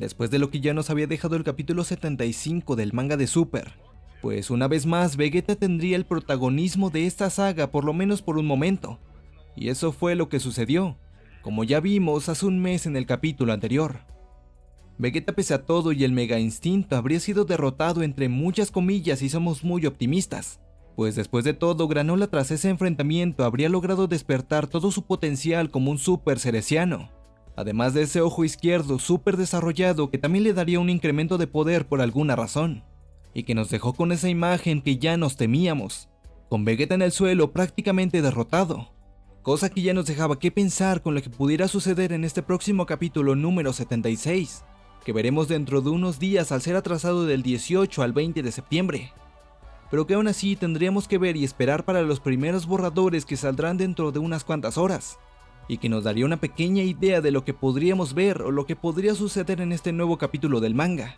después de lo que ya nos había dejado el capítulo 75 del manga de Super, pues una vez más Vegeta tendría el protagonismo de esta saga por lo menos por un momento, y eso fue lo que sucedió, como ya vimos hace un mes en el capítulo anterior. Vegeta pese a todo y el Mega Instinto habría sido derrotado entre muchas comillas y somos muy optimistas, pues después de todo Granola tras ese enfrentamiento habría logrado despertar todo su potencial como un super cereciano, además de ese ojo izquierdo super desarrollado que también le daría un incremento de poder por alguna razón, y que nos dejó con esa imagen que ya nos temíamos, con Vegeta en el suelo prácticamente derrotado, cosa que ya nos dejaba que pensar con lo que pudiera suceder en este próximo capítulo número 76, que veremos dentro de unos días al ser atrasado del 18 al 20 de septiembre. Pero que aún así tendríamos que ver y esperar para los primeros borradores que saldrán dentro de unas cuantas horas, y que nos daría una pequeña idea de lo que podríamos ver o lo que podría suceder en este nuevo capítulo del manga.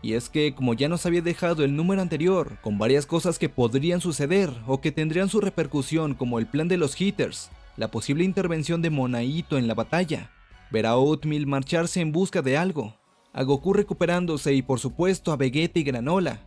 Y es que, como ya nos había dejado el número anterior, con varias cosas que podrían suceder o que tendrían su repercusión como el plan de los hitters, la posible intervención de Monaito en la batalla, ver a Oatmeal marcharse en busca de algo, a Goku recuperándose y por supuesto a Vegeta y Granola,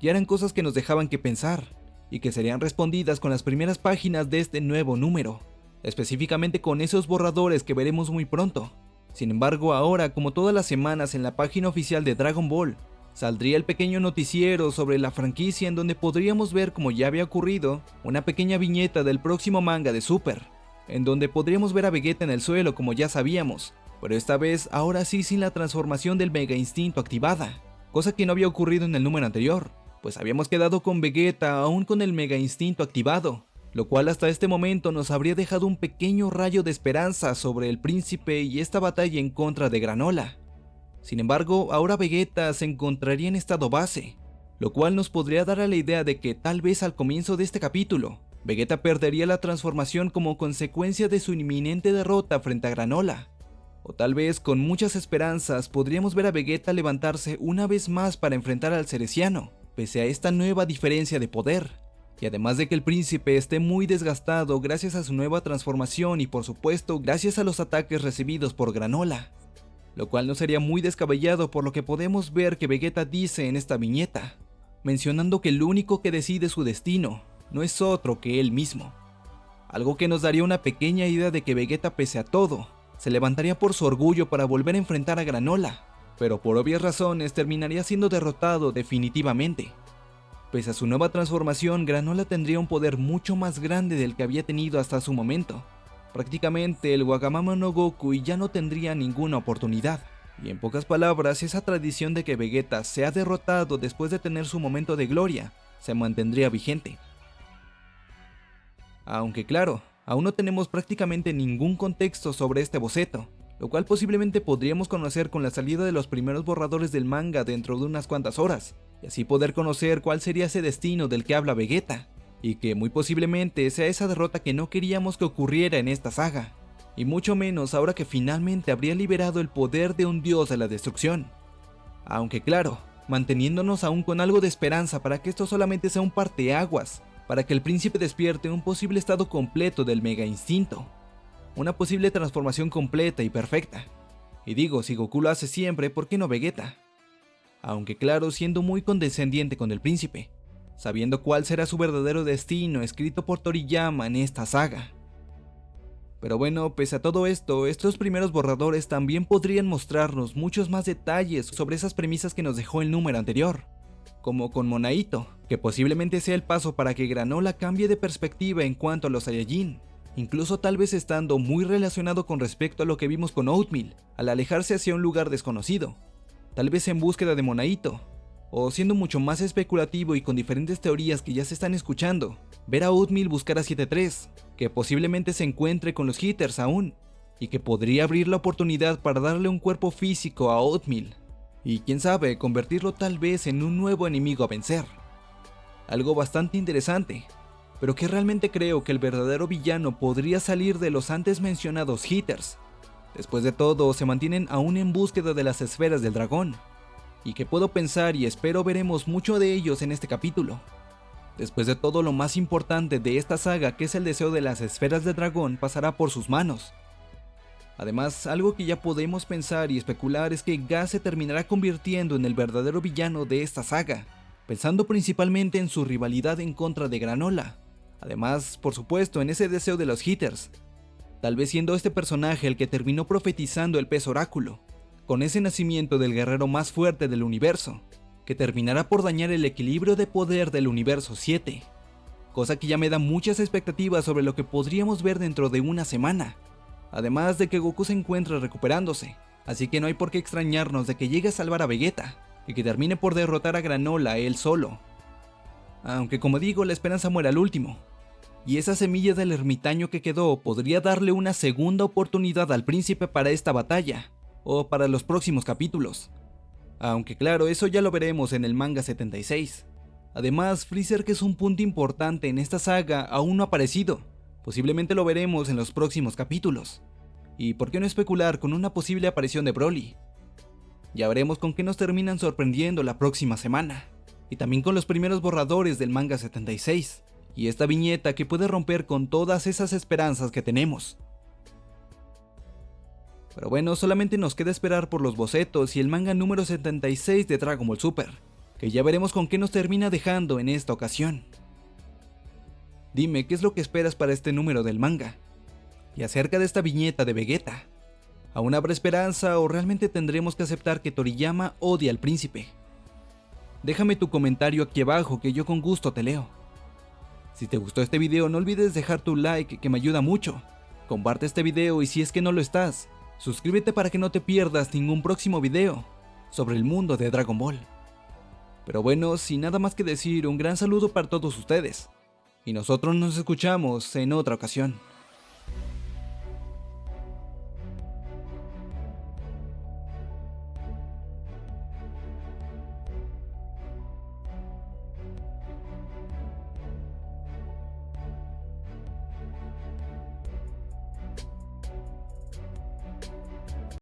ya eran cosas que nos dejaban que pensar, y que serían respondidas con las primeras páginas de este nuevo número, específicamente con esos borradores que veremos muy pronto. Sin embargo, ahora, como todas las semanas en la página oficial de Dragon Ball, saldría el pequeño noticiero sobre la franquicia en donde podríamos ver, como ya había ocurrido, una pequeña viñeta del próximo manga de Super, en donde podríamos ver a Vegeta en el suelo como ya sabíamos, pero esta vez ahora sí sin la transformación del Mega Instinto activada, cosa que no había ocurrido en el número anterior, pues habíamos quedado con Vegeta aún con el Mega Instinto activado, lo cual hasta este momento nos habría dejado un pequeño rayo de esperanza sobre el príncipe y esta batalla en contra de Granola. Sin embargo, ahora Vegeta se encontraría en estado base, lo cual nos podría dar a la idea de que tal vez al comienzo de este capítulo, Vegeta perdería la transformación como consecuencia de su inminente derrota frente a Granola. O tal vez con muchas esperanzas podríamos ver a Vegeta levantarse una vez más para enfrentar al Cereciano, pese a esta nueva diferencia de poder. Y además de que el príncipe esté muy desgastado gracias a su nueva transformación y por supuesto gracias a los ataques recibidos por Granola. Lo cual no sería muy descabellado por lo que podemos ver que Vegeta dice en esta viñeta, mencionando que el único que decide su destino no es otro que él mismo. Algo que nos daría una pequeña idea de que Vegeta pese a todo, se levantaría por su orgullo para volver a enfrentar a Granola, pero por obvias razones terminaría siendo derrotado definitivamente. Pese a su nueva transformación, Granola tendría un poder mucho más grande del que había tenido hasta su momento. Prácticamente el Wagamama no Goku ya no tendría ninguna oportunidad. Y en pocas palabras, esa tradición de que Vegeta sea derrotado después de tener su momento de gloria, se mantendría vigente. Aunque claro, aún no tenemos prácticamente ningún contexto sobre este boceto, lo cual posiblemente podríamos conocer con la salida de los primeros borradores del manga dentro de unas cuantas horas, y así poder conocer cuál sería ese destino del que habla Vegeta, y que muy posiblemente sea esa derrota que no queríamos que ocurriera en esta saga, y mucho menos ahora que finalmente habría liberado el poder de un dios de la destrucción. Aunque claro, manteniéndonos aún con algo de esperanza para que esto solamente sea un parteaguas para que el príncipe despierte un posible estado completo del Mega Instinto, una posible transformación completa y perfecta. Y digo, si Goku lo hace siempre, ¿por qué no Vegeta? Aunque claro, siendo muy condescendiente con el príncipe, sabiendo cuál será su verdadero destino escrito por Toriyama en esta saga. Pero bueno, pese a todo esto, estos primeros borradores también podrían mostrarnos muchos más detalles sobre esas premisas que nos dejó el número anterior como con Monaito, que posiblemente sea el paso para que Granola cambie de perspectiva en cuanto a los Saiyajin, incluso tal vez estando muy relacionado con respecto a lo que vimos con Oatmeal, al alejarse hacia un lugar desconocido, tal vez en búsqueda de Monaito, o siendo mucho más especulativo y con diferentes teorías que ya se están escuchando, ver a Oatmeal buscar a 7-3, que posiblemente se encuentre con los hitters aún, y que podría abrir la oportunidad para darle un cuerpo físico a Oatmeal, y quién sabe, convertirlo tal vez en un nuevo enemigo a vencer. Algo bastante interesante, pero que realmente creo que el verdadero villano podría salir de los antes mencionados hitters. Después de todo, se mantienen aún en búsqueda de las esferas del dragón, y que puedo pensar y espero veremos mucho de ellos en este capítulo. Después de todo, lo más importante de esta saga, que es el deseo de las esferas del dragón, pasará por sus manos. Además, algo que ya podemos pensar y especular es que Gas se terminará convirtiendo en el verdadero villano de esta saga, pensando principalmente en su rivalidad en contra de Granola. Además, por supuesto, en ese deseo de los hitters, tal vez siendo este personaje el que terminó profetizando el pez oráculo, con ese nacimiento del guerrero más fuerte del universo, que terminará por dañar el equilibrio de poder del universo 7, cosa que ya me da muchas expectativas sobre lo que podríamos ver dentro de una semana, además de que Goku se encuentra recuperándose, así que no hay por qué extrañarnos de que llegue a salvar a Vegeta, y que termine por derrotar a Granola él solo. Aunque como digo, la esperanza muere al último, y esa semilla del ermitaño que quedó podría darle una segunda oportunidad al príncipe para esta batalla, o para los próximos capítulos. Aunque claro, eso ya lo veremos en el manga 76. Además, Freezer que es un punto importante en esta saga aún no ha aparecido, posiblemente lo veremos en los próximos capítulos. Y por qué no especular con una posible aparición de Broly. Ya veremos con qué nos terminan sorprendiendo la próxima semana, y también con los primeros borradores del manga 76, y esta viñeta que puede romper con todas esas esperanzas que tenemos. Pero bueno, solamente nos queda esperar por los bocetos y el manga número 76 de Dragon Ball Super, que ya veremos con qué nos termina dejando en esta ocasión. Dime, ¿qué es lo que esperas para este número del manga? Y acerca de esta viñeta de Vegeta, ¿aún habrá esperanza o realmente tendremos que aceptar que Toriyama odia al príncipe? Déjame tu comentario aquí abajo que yo con gusto te leo. Si te gustó este video no olvides dejar tu like que me ayuda mucho. Comparte este video y si es que no lo estás, suscríbete para que no te pierdas ningún próximo video sobre el mundo de Dragon Ball. Pero bueno, sin nada más que decir, un gran saludo para todos ustedes. Y nosotros nos escuchamos en otra ocasión.